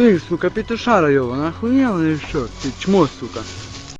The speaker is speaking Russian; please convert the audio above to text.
Ты, сука, петушара его, охуел или что? Ты чмо, сука.